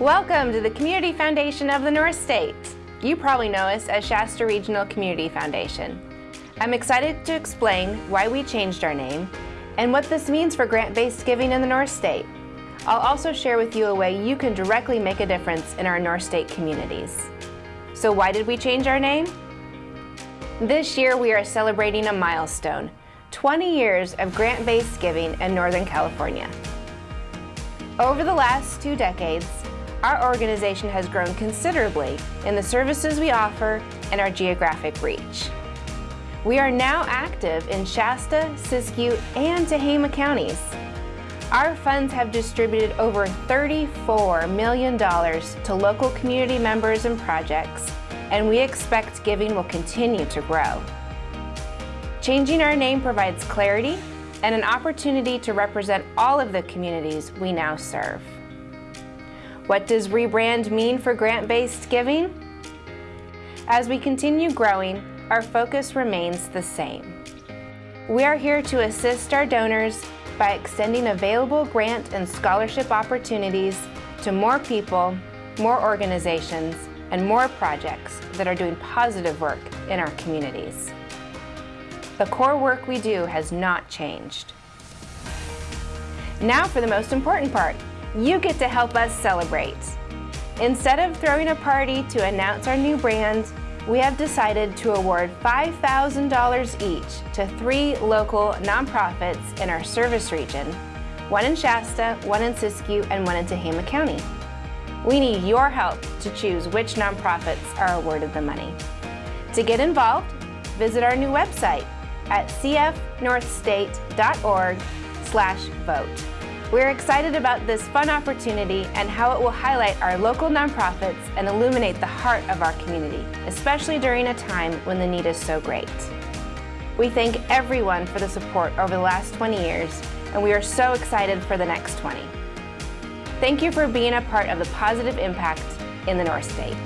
Welcome to the Community Foundation of the North State. You probably know us as Shasta Regional Community Foundation. I'm excited to explain why we changed our name and what this means for grant-based giving in the North State. I'll also share with you a way you can directly make a difference in our North State communities. So why did we change our name? This year we are celebrating a milestone, 20 years of grant-based giving in Northern California. Over the last two decades, our organization has grown considerably in the services we offer and our geographic reach. We are now active in Shasta, Siskiyou, and Tehama counties. Our funds have distributed over $34 million to local community members and projects, and we expect giving will continue to grow. Changing our name provides clarity and an opportunity to represent all of the communities we now serve. What does rebrand mean for grant-based giving? As we continue growing, our focus remains the same. We are here to assist our donors by extending available grant and scholarship opportunities to more people, more organizations, and more projects that are doing positive work in our communities. The core work we do has not changed. Now for the most important part, you get to help us celebrate. Instead of throwing a party to announce our new brand, we have decided to award $5,000 each to three local nonprofits in our service region, one in Shasta, one in Siskiyou, and one in Tehama County. We need your help to choose which nonprofits are awarded the money. To get involved, visit our new website at cfnorthstate.org slash vote. We're excited about this fun opportunity and how it will highlight our local nonprofits and illuminate the heart of our community, especially during a time when the need is so great. We thank everyone for the support over the last 20 years, and we are so excited for the next 20. Thank you for being a part of the positive impact in the North State.